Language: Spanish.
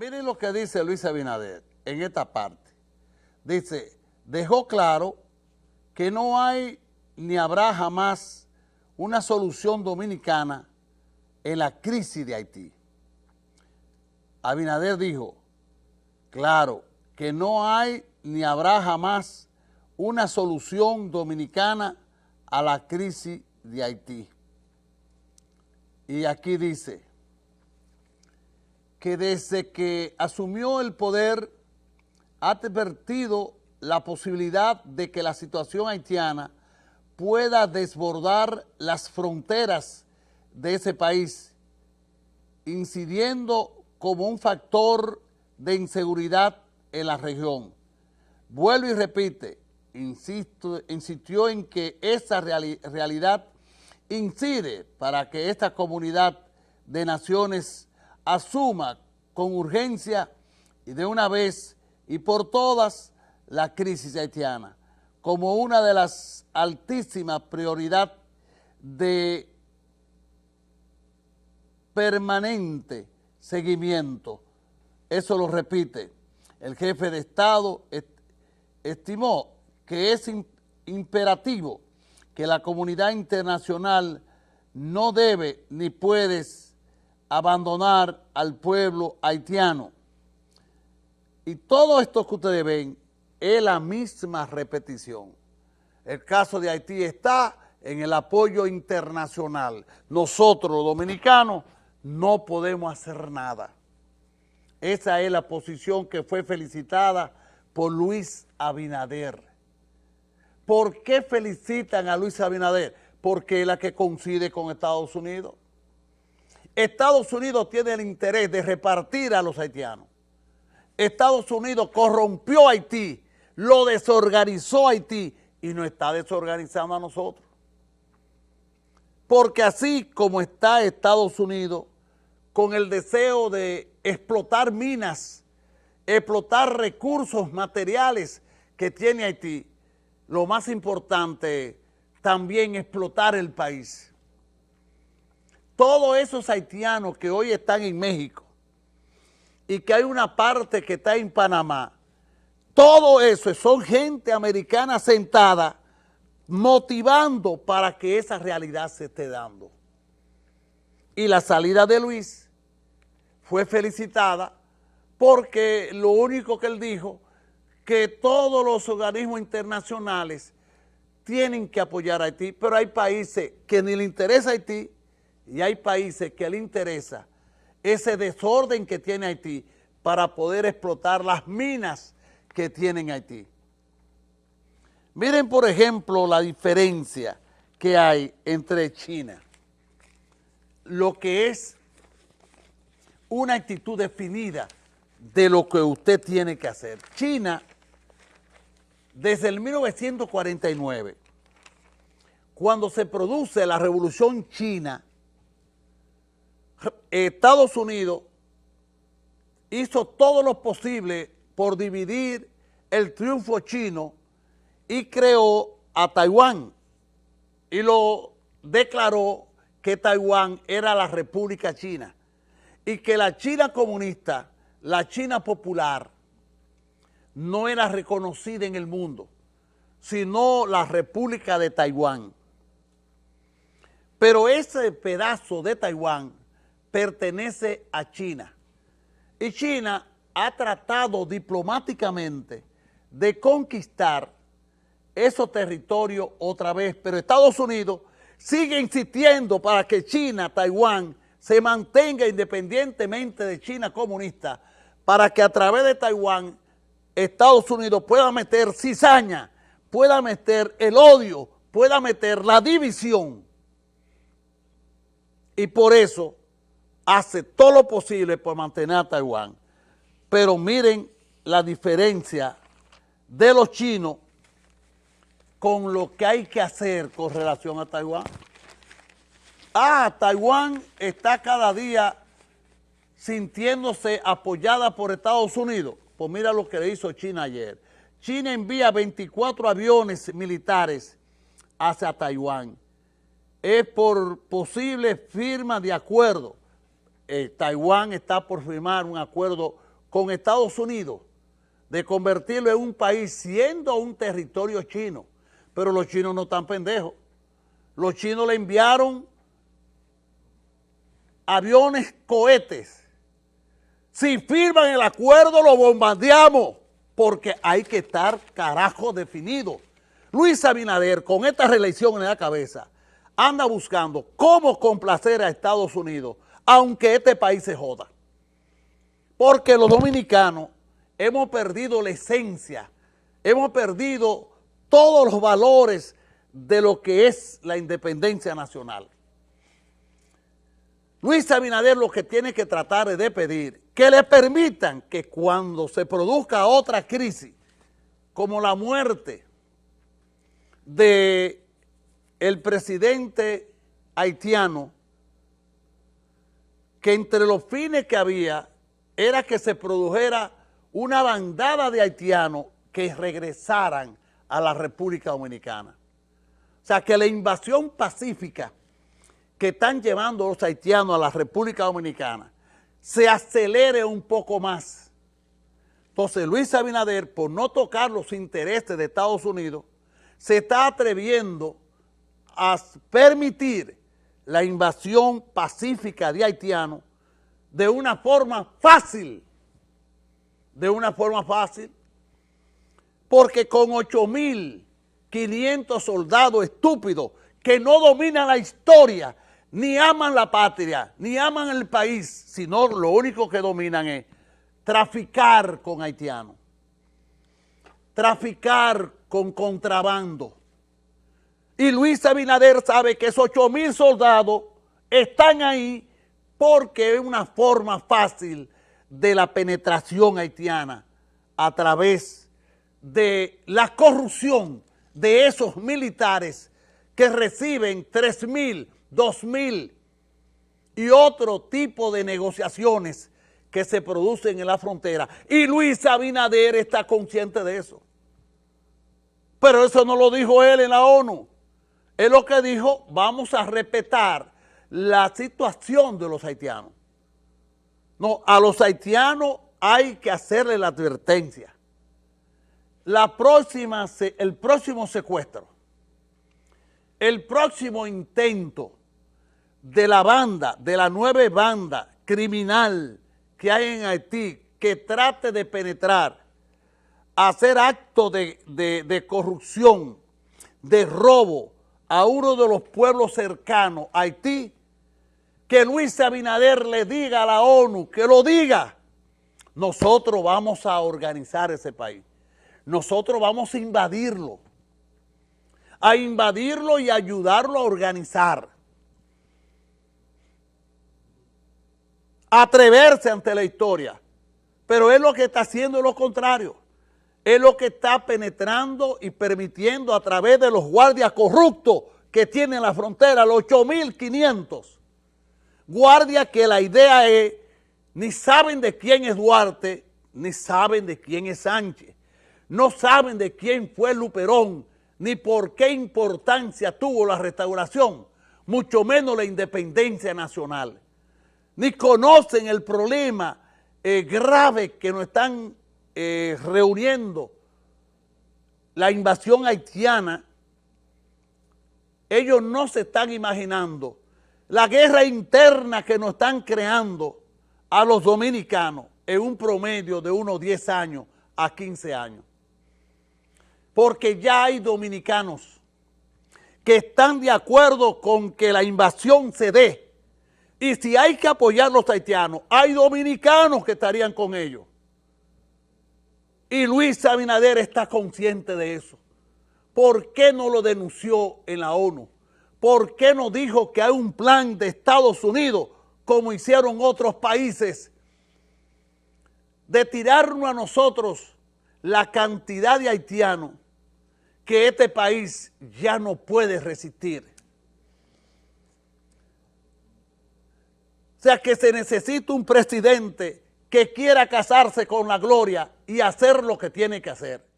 Miren lo que dice Luis Abinader en esta parte. Dice, dejó claro que no hay ni habrá jamás una solución dominicana en la crisis de Haití. Abinader dijo, claro, que no hay ni habrá jamás una solución dominicana a la crisis de Haití. Y aquí dice que desde que asumió el poder ha advertido la posibilidad de que la situación haitiana pueda desbordar las fronteras de ese país, incidiendo como un factor de inseguridad en la región. Vuelve y repite, insisto, insistió en que esa realidad incide para que esta comunidad de naciones asuma con urgencia y de una vez y por todas la crisis haitiana como una de las altísimas prioridades de permanente seguimiento. Eso lo repite. El jefe de Estado estimó que es imperativo que la comunidad internacional no debe ni puede abandonar al pueblo haitiano. Y todo esto que ustedes ven es la misma repetición. El caso de Haití está en el apoyo internacional. Nosotros, los dominicanos, no podemos hacer nada. Esa es la posición que fue felicitada por Luis Abinader. ¿Por qué felicitan a Luis Abinader? Porque es la que coincide con Estados Unidos. Estados Unidos tiene el interés de repartir a los haitianos. Estados Unidos corrompió Haití, lo desorganizó Haití y nos está desorganizando a nosotros. Porque así como está Estados Unidos con el deseo de explotar minas, explotar recursos materiales que tiene Haití, lo más importante también explotar el país. Todos esos haitianos que hoy están en México y que hay una parte que está en Panamá, todo eso son gente americana sentada motivando para que esa realidad se esté dando. Y la salida de Luis fue felicitada porque lo único que él dijo que todos los organismos internacionales tienen que apoyar a Haití, pero hay países que ni le interesa a Haití y hay países que le interesa ese desorden que tiene Haití para poder explotar las minas que tienen Haití. Miren, por ejemplo, la diferencia que hay entre China, lo que es una actitud definida de lo que usted tiene que hacer. China, desde el 1949, cuando se produce la revolución china, Estados Unidos hizo todo lo posible por dividir el triunfo chino y creó a Taiwán y lo declaró que Taiwán era la República China y que la China comunista, la China popular, no era reconocida en el mundo, sino la República de Taiwán. Pero ese pedazo de Taiwán pertenece a China. Y China ha tratado diplomáticamente de conquistar esos territorios otra vez, pero Estados Unidos sigue insistiendo para que China, Taiwán, se mantenga independientemente de China comunista para que a través de Taiwán Estados Unidos pueda meter cizaña, pueda meter el odio, pueda meter la división. Y por eso hace todo lo posible por mantener a Taiwán. Pero miren la diferencia de los chinos con lo que hay que hacer con relación a Taiwán. Ah, Taiwán está cada día sintiéndose apoyada por Estados Unidos. Pues mira lo que le hizo China ayer. China envía 24 aviones militares hacia Taiwán. Es por posible firma de acuerdo. Eh, Taiwán está por firmar un acuerdo con Estados Unidos de convertirlo en un país siendo un territorio chino. Pero los chinos no están pendejos. Los chinos le enviaron aviones, cohetes. Si firman el acuerdo, lo bombardeamos, porque hay que estar carajo definido. Luis Abinader, con esta reelección en la cabeza, anda buscando cómo complacer a Estados Unidos, aunque este país se joda. Porque los dominicanos hemos perdido la esencia, hemos perdido todos los valores de lo que es la independencia nacional. Luis Abinader lo que tiene que tratar es de pedir que le permitan que cuando se produzca otra crisis, como la muerte de el presidente haitiano, que entre los fines que había era que se produjera una bandada de haitianos que regresaran a la República Dominicana. O sea, que la invasión pacífica que están llevando los haitianos a la República Dominicana se acelere un poco más. Entonces Luis Abinader, por no tocar los intereses de Estados Unidos, se está atreviendo a permitir la invasión pacífica de haitianos de una forma fácil, de una forma fácil, porque con 8.500 soldados estúpidos que no dominan la historia, ni aman la patria, ni aman el país, sino lo único que dominan es traficar con haitianos, traficar con contrabando. Y Luis Abinader sabe que esos 8 mil soldados están ahí porque es una forma fácil de la penetración haitiana a través de la corrupción de esos militares que reciben 3 mil, 2 mil y otro tipo de negociaciones que se producen en la frontera. Y Luis Abinader está consciente de eso. Pero eso no lo dijo él en la ONU. Él lo que dijo, vamos a respetar la situación de los haitianos. No, a los haitianos hay que hacerle la advertencia. La próxima, el próximo secuestro, el próximo intento de la banda, de la nueva banda criminal que hay en Haití, que trate de penetrar, hacer actos de, de corrupción, de robo a uno de los pueblos cercanos, Haití, que Luis Abinader le diga a la ONU, que lo diga, nosotros vamos a organizar ese país. Nosotros vamos a invadirlo. A invadirlo y ayudarlo a organizar. Atreverse ante la historia. Pero es lo que está haciendo lo contrario. Es lo que está penetrando y permitiendo a través de los guardias corruptos que tienen la frontera, los 8.500 guardia que la idea es, ni saben de quién es Duarte, ni saben de quién es Sánchez, no saben de quién fue Luperón, ni por qué importancia tuvo la restauración, mucho menos la independencia nacional, ni conocen el problema eh, grave que nos están eh, reuniendo la invasión haitiana, ellos no se están imaginando la guerra interna que nos están creando a los dominicanos en un promedio de unos 10 años a 15 años. Porque ya hay dominicanos que están de acuerdo con que la invasión se dé. Y si hay que apoyar a los haitianos, hay dominicanos que estarían con ellos. Y Luis Abinader está consciente de eso. ¿Por qué no lo denunció en la ONU? ¿por qué no dijo que hay un plan de Estados Unidos, como hicieron otros países, de tirarnos a nosotros la cantidad de haitianos que este país ya no puede resistir? O sea que se necesita un presidente que quiera casarse con la gloria y hacer lo que tiene que hacer.